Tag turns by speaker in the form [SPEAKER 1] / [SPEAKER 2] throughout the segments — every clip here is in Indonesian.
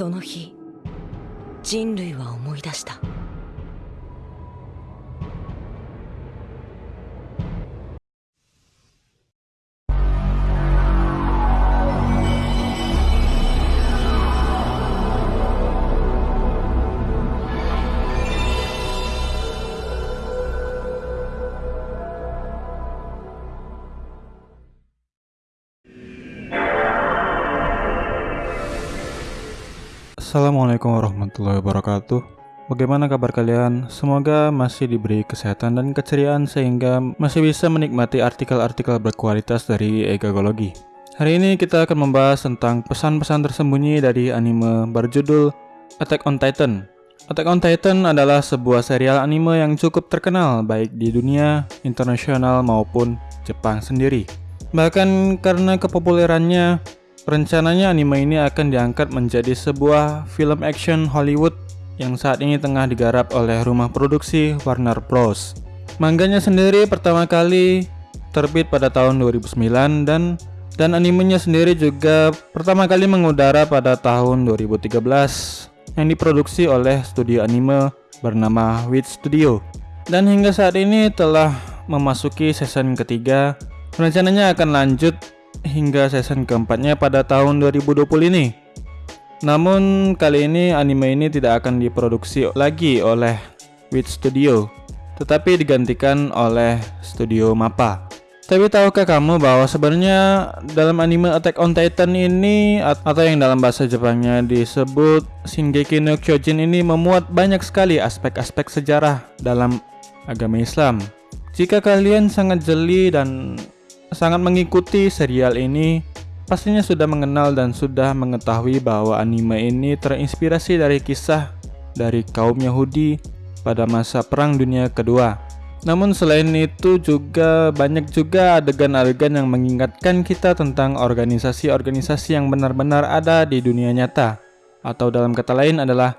[SPEAKER 1] その日人類は思い出した。
[SPEAKER 2] Assalamualaikum warahmatullahi wabarakatuh. Bagaimana kabar kalian? Semoga masih diberi kesehatan dan keceriaan sehingga masih bisa menikmati artikel-artikel berkualitas dari Egagologi. Hari ini kita akan membahas tentang pesan-pesan tersembunyi dari anime berjudul Attack on Titan. Attack on Titan adalah sebuah serial anime yang cukup terkenal baik di dunia internasional maupun Jepang sendiri. Bahkan karena kepopulerannya, Rencananya anime ini akan diangkat menjadi sebuah film action Hollywood yang saat ini tengah digarap oleh rumah produksi Warner Bros. Mangganya sendiri pertama kali terbit pada tahun 2009 dan dan animenya sendiri juga pertama kali mengudara pada tahun 2013 yang diproduksi oleh studio anime bernama Wit Studio. Dan hingga saat ini telah memasuki season ketiga. Rencananya akan lanjut hingga season keempatnya pada tahun 2020 ini. Namun kali ini anime ini tidak akan diproduksi lagi oleh Wit Studio, tetapi digantikan oleh Studio Mappa. Tapi tahukah kamu bahwa sebenarnya dalam anime Attack on Titan ini atau yang dalam bahasa Jepangnya disebut Shingeki no Kyojin ini memuat banyak sekali aspek-aspek sejarah dalam agama Islam. Jika kalian sangat jeli dan sangat mengikuti serial ini, pastinya sudah mengenal dan sudah mengetahui bahwa anime ini terinspirasi dari kisah dari kaum Yahudi pada masa Perang Dunia Kedua. Namun selain itu juga banyak juga adegan-adegan yang mengingatkan kita tentang organisasi-organisasi yang benar-benar ada di dunia nyata atau dalam kata lain adalah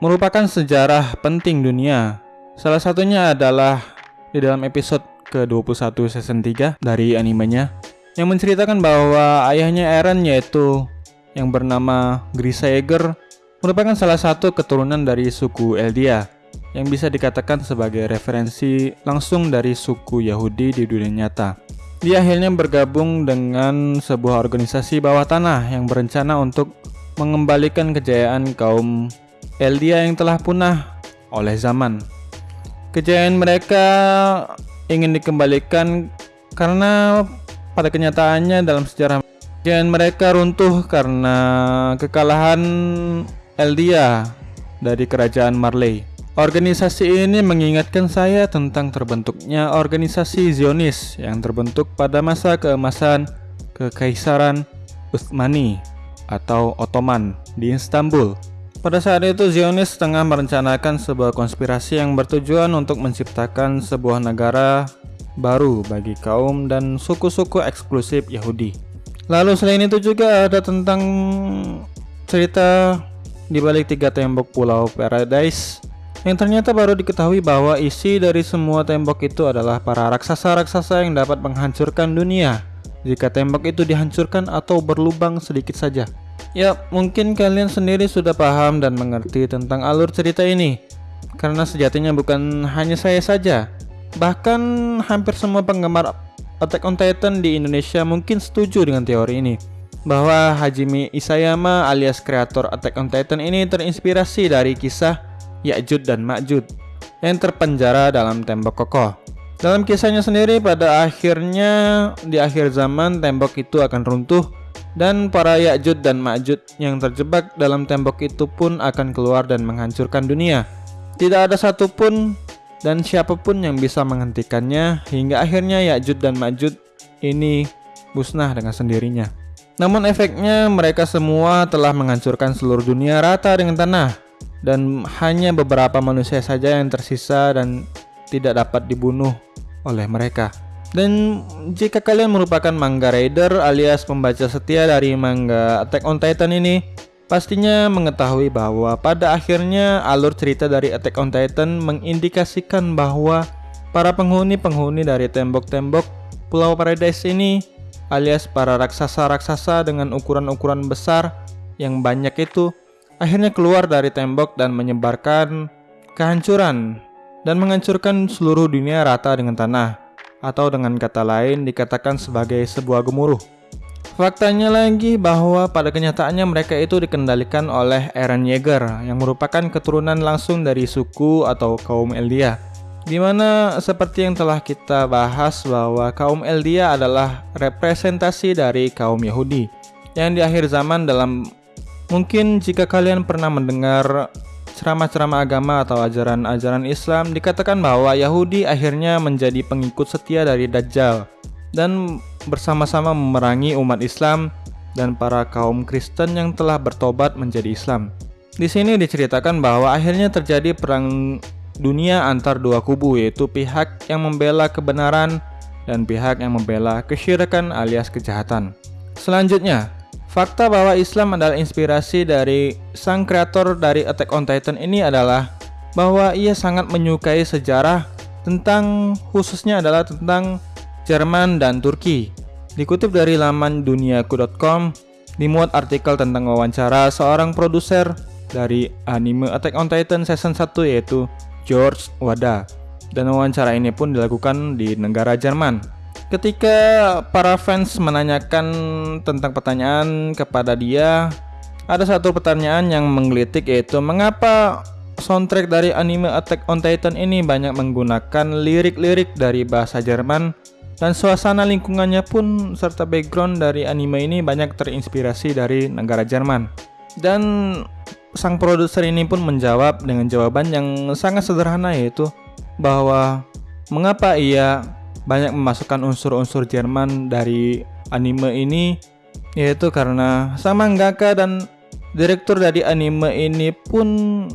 [SPEAKER 2] merupakan sejarah penting dunia. Salah satunya adalah di dalam episode ke-21 season 3 dari animenya yang menceritakan bahwa ayahnya Eren yaitu yang bernama Grisa Yeager merupakan salah satu keturunan dari suku Eldia yang bisa dikatakan sebagai referensi langsung dari suku Yahudi di dunia nyata. Dia akhirnya bergabung dengan sebuah organisasi bawah tanah yang berencana untuk mengembalikan kejayaan kaum Eldia yang telah punah oleh zaman. Kejayaan mereka ingin dikembalikan karena pada kenyataannya dalam sejarah dan mereka runtuh karena kekalahan Eldia dari kerajaan Marley. Organisasi ini mengingatkan saya tentang terbentuknya organisasi Zionis yang terbentuk pada masa keemasan Kekaisaran Utsmani atau Ottoman di Istanbul. Pada saat itu Zionis tengah merencanakan sebuah konspirasi yang bertujuan untuk menciptakan sebuah negara baru bagi kaum dan suku-suku eksklusif Yahudi. Lalu selain itu juga ada tentang cerita di balik tiga tembok pulau Paradise yang ternyata baru diketahui bahwa isi dari semua tembok itu adalah para raksasa-raksasa yang dapat menghancurkan dunia jika tembok itu dihancurkan atau berlubang sedikit saja. Ya, mungkin kalian sendiri sudah paham dan mengerti tentang alur cerita ini. Karena sejatinya bukan hanya saya saja. Bahkan hampir semua penggemar Attack on Titan di Indonesia mungkin setuju dengan teori ini. Bahwa Hajime Isayama alias kreator Attack on Titan ini terinspirasi dari kisah Ya'jud dan Ma'jud yang terpenjara dalam tembok kokoh. Dalam kisahnya sendiri pada akhirnya di akhir zaman tembok itu akan runtuh dan para Ya'jud dan Ma'jud yang terjebak dalam tembok itu pun akan keluar dan menghancurkan dunia. Tidak ada satupun dan siapa pun yang bisa menghentikannya hingga akhirnya Ya'jud dan Ma'jud ini musnah dengan sendirinya. Namun efeknya mereka semua telah menghancurkan seluruh dunia rata dengan tanah dan hanya beberapa manusia saja yang tersisa dan tidak dapat dibunuh oleh mereka. Dan jika kalian merupakan manga reader alias pembaca setia dari manga Attack on Titan ini, pastinya mengetahui bahwa pada akhirnya alur cerita dari Attack on Titan mengindikasikan bahwa para penghuni-penghuni dari tembok-tembok Pulau Paradise ini alias para raksasa-raksasa dengan ukuran-ukuran besar yang banyak itu akhirnya keluar dari tembok dan menyebarkan kehancuran dan menghancurkan seluruh dunia rata dengan tanah atau dengan kata lain dikatakan sebagai sebuah gemuruh. Faktanya lagi bahwa pada kenyataannya mereka itu dikendalikan oleh Eren Yeager yang merupakan keturunan langsung dari suku atau kaum Eldia. Di mana seperti yang telah kita bahas bahwa kaum Eldia adalah representasi dari kaum Yahudi yang di akhir zaman dalam mungkin jika kalian pernah mendengar ceramah-ceramah agama atau ajaran-ajaran Islam dikatakan bahwa Yahudi akhirnya menjadi pengikut setia dari Dajjal dan bersama-sama memerangi umat Islam dan para kaum Kristen yang telah bertobat menjadi Islam. Di sini diceritakan bahwa akhirnya terjadi perang dunia antar dua kubu yaitu pihak yang membela kebenaran dan pihak yang membela kesyirikan alias kejahatan. Selanjutnya, fakta bahwa Islam adalah inspirasi dari sang kreator dari Attack on Titan ini adalah bahwa ia sangat menyukai sejarah tentang khususnya adalah tentang Jerman dan Turki. Dikutip dari laman duniaku.com, dimuat artikel tentang wawancara seorang produser dari anime Attack on Titan season 1 yaitu George Wada. Dan wawancara ini pun dilakukan di negara Jerman. Ketika para fans menanyakan tentang pertanyaan kepada dia, ada satu pertanyaan yang menggelitik yaitu mengapa soundtrack dari anime Attack on Titan ini banyak menggunakan lirik-lirik dari bahasa Jerman dan suasana lingkungannya pun serta background dari anime ini banyak terinspirasi dari negara Jerman. Dan sang produser ini pun menjawab dengan jawaban yang sangat sederhana yaitu bahwa mengapa ia banyak memasukkan unsur-unsur Jerman dari anime ini yaitu karena sama mangaka dan direktur dari anime ini pun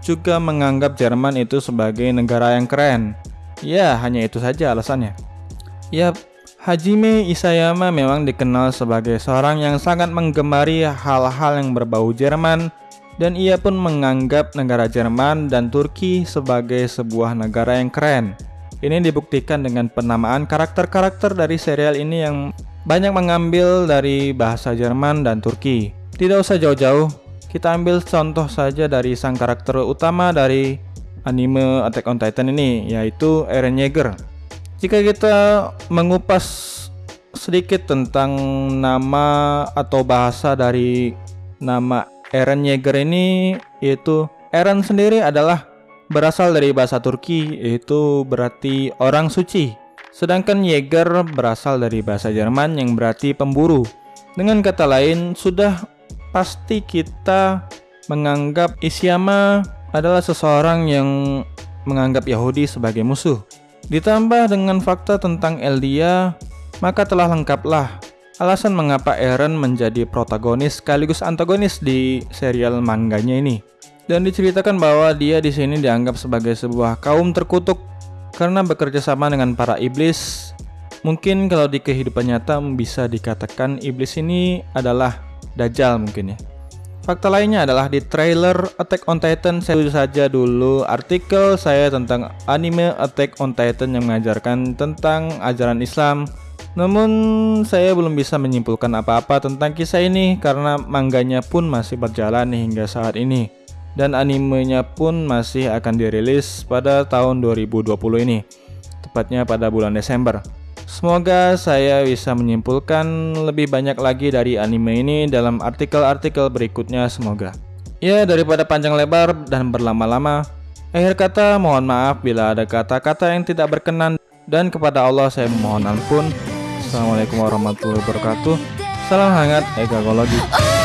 [SPEAKER 2] juga menganggap Jerman itu sebagai negara yang keren. Ya, hanya itu saja alasannya. Yap, Hajime Isayama memang dikenal sebagai seorang yang sangat menggemari hal-hal yang berbau Jerman dan ia pun menganggap negara Jerman dan Turki sebagai sebuah negara yang keren. Ini dibuktikan dengan penamaan karakter-karakter dari serial ini yang banyak mengambil dari bahasa Jerman dan Turki. Tidak usah jauh-jauh, kita ambil contoh saja dari sang karakter utama dari anime Attack on Titan ini, yaitu Eren Yeager. Jika kita mengupas sedikit tentang nama atau bahasa dari nama Eren Yeager ini yaitu Eren sendiri adalah berasal dari bahasa Turki yaitu berarti orang suci. Sedangkan Yeager berasal dari bahasa Jerman yang berarti pemburu. Dengan kata lain, sudah pasti kita menganggap Isyama adalah seseorang yang menganggap Yahudi sebagai musuh. Ditambah dengan fakta tentang Eldia, maka telah lengkaplah alasan mengapa Eren menjadi protagonis sekaligus antagonis di serial mangganya ini. Dan diceritakan bahwa dia di sini dianggap sebagai sebuah kaum terkutuk karena bekerja sama dengan para iblis. Mungkin kalau di kehidupan nyata bisa dikatakan iblis ini adalah Dajjal mungkin ya. Fakta lainnya adalah di trailer Attack on Titan saya saja dulu artikel saya tentang anime Attack on Titan yang mengajarkan tentang ajaran Islam. Namun saya belum bisa menyimpulkan apa-apa tentang kisah ini karena mangganya pun masih berjalan hingga saat ini dan animenya pun masih akan dirilis pada tahun 2020 ini, tepatnya pada bulan Desember. Semoga saya bisa menyimpulkan lebih banyak lagi dari anime ini dalam artikel-artikel berikutnya semoga. Ya daripada panjang lebar dan berlama-lama, akhir kata mohon maaf bila ada kata-kata yang tidak berkenan dan kepada Allah saya memohon ampun. Assalamualaikum warahmatullahi wabarakatuh. Salam hangat egagologi.